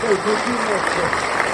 Христа,